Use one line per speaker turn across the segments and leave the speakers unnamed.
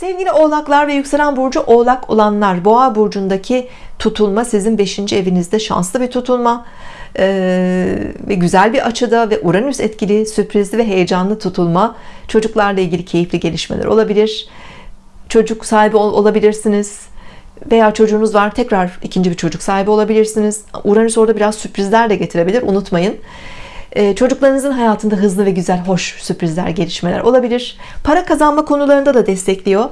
Sevgili oğlaklar ve yükselen burcu oğlak olanlar boğa burcundaki tutulma sizin 5. evinizde şanslı bir tutulma. Ee, ve güzel bir açıda ve Uranüs etkili sürprizli ve heyecanlı tutulma. Çocuklarla ilgili keyifli gelişmeler olabilir. Çocuk sahibi ol olabilirsiniz. Veya çocuğunuz var tekrar ikinci bir çocuk sahibi olabilirsiniz. Uranüs orada biraz sürprizler de getirebilir unutmayın çocuklarınızın hayatında hızlı ve güzel hoş sürprizler gelişmeler olabilir. Para kazanma konularında da destekliyor.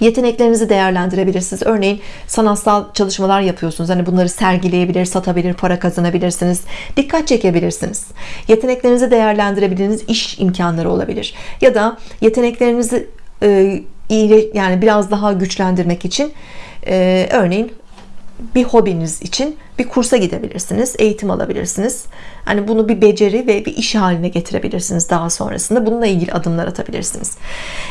Yeteneklerinizi değerlendirebilirsiniz. Örneğin sanatsal çalışmalar yapıyorsunuz. Hani bunları sergileyebilir satabilir para kazanabilirsiniz. Dikkat çekebilirsiniz. Yeteneklerinizi değerlendirebildiğiniz iş imkanları olabilir. Ya da yeteneklerinizi e, yani biraz daha güçlendirmek için e, örneğin bir hobiniz için bir kursa gidebilirsiniz eğitim alabilirsiniz. Hani bunu bir beceri ve bir iş haline getirebilirsiniz daha sonrasında. Bununla ilgili adımlar atabilirsiniz.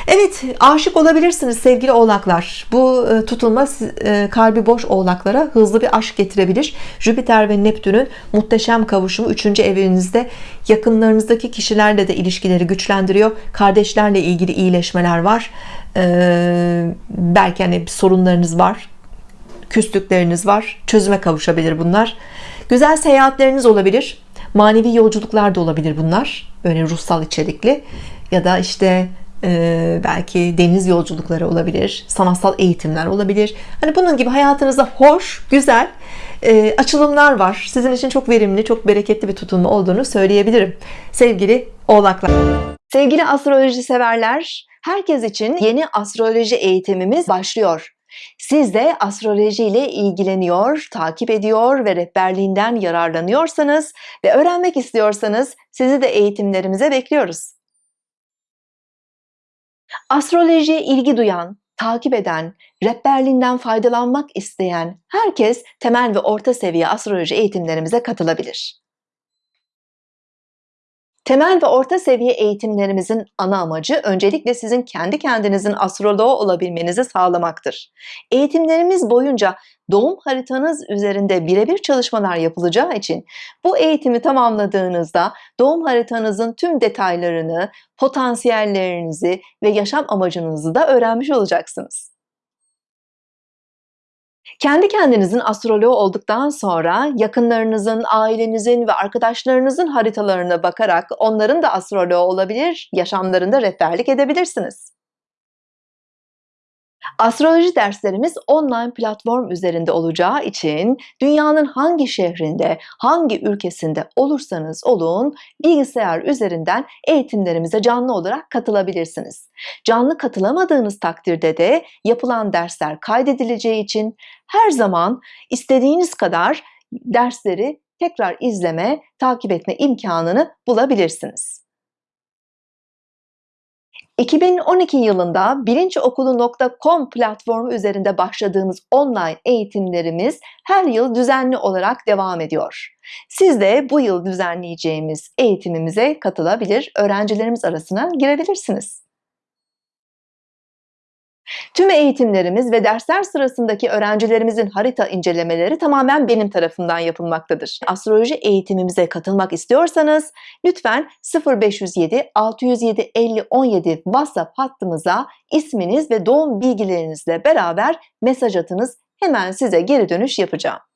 Evet aşık olabilirsiniz sevgili oğlaklar. Bu e, tutulma e, kalbi boş oğlaklara hızlı bir aşk getirebilir. Jüpiter ve Neptün'ün muhteşem kavuşumu 3. evinizde. Yakınlarınızdaki kişilerle de ilişkileri güçlendiriyor. Kardeşlerle ilgili iyileşmeler var. Ee, belki hani sorunlarınız var küslükleriniz var çözüme kavuşabilir bunlar. Güzel seyahatleriniz olabilir manevi yolculuklar da olabilir bunlar böyle ruhsal içerikli ya da işte e, belki deniz yolculukları olabilir sanatsal eğitimler olabilir. Hani bunun gibi hayatınızda hoş güzel e, açılımlar var. Sizin için çok verimli çok bereketli bir tutulma olduğunu söyleyebilirim. Sevgili oğlaklar. Sevgili astroloji severler herkes için yeni astroloji eğitimimiz başlıyor siz de astroloji ile ilgileniyor, takip ediyor ve rehberliğinden yararlanıyorsanız ve öğrenmek istiyorsanız sizi de eğitimlerimize bekliyoruz. Astrolojiye ilgi duyan, takip eden, rehberliğinden faydalanmak isteyen herkes temel ve orta seviye astroloji eğitimlerimize katılabilir. Temel ve orta seviye eğitimlerimizin ana amacı öncelikle sizin kendi kendinizin astroloğu olabilmenizi sağlamaktır. Eğitimlerimiz boyunca doğum haritanız üzerinde birebir çalışmalar yapılacağı için bu eğitimi tamamladığınızda doğum haritanızın tüm detaylarını, potansiyellerinizi ve yaşam amacınızı da öğrenmiş olacaksınız. Kendi kendinizin astroloğu olduktan sonra yakınlarınızın, ailenizin ve arkadaşlarınızın haritalarına bakarak onların da astroloğu olabilir, yaşamlarında rehberlik edebilirsiniz. Astroloji derslerimiz online platform üzerinde olacağı için dünyanın hangi şehrinde, hangi ülkesinde olursanız olun bilgisayar üzerinden eğitimlerimize canlı olarak katılabilirsiniz. Canlı katılamadığınız takdirde de yapılan dersler kaydedileceği için her zaman istediğiniz kadar dersleri tekrar izleme, takip etme imkanını bulabilirsiniz. 2012 yılında bilinçokulu.com platformu üzerinde başladığımız online eğitimlerimiz her yıl düzenli olarak devam ediyor. Siz de bu yıl düzenleyeceğimiz eğitimimize katılabilir, öğrencilerimiz arasına girebilirsiniz. Tüm eğitimlerimiz ve dersler sırasındaki öğrencilerimizin harita incelemeleri tamamen benim tarafından yapılmaktadır. Astroloji eğitimimize katılmak istiyorsanız lütfen 0507 607 50 17 WhatsApp hattımıza isminiz ve doğum bilgilerinizle beraber mesaj atınız. Hemen size geri dönüş yapacağım.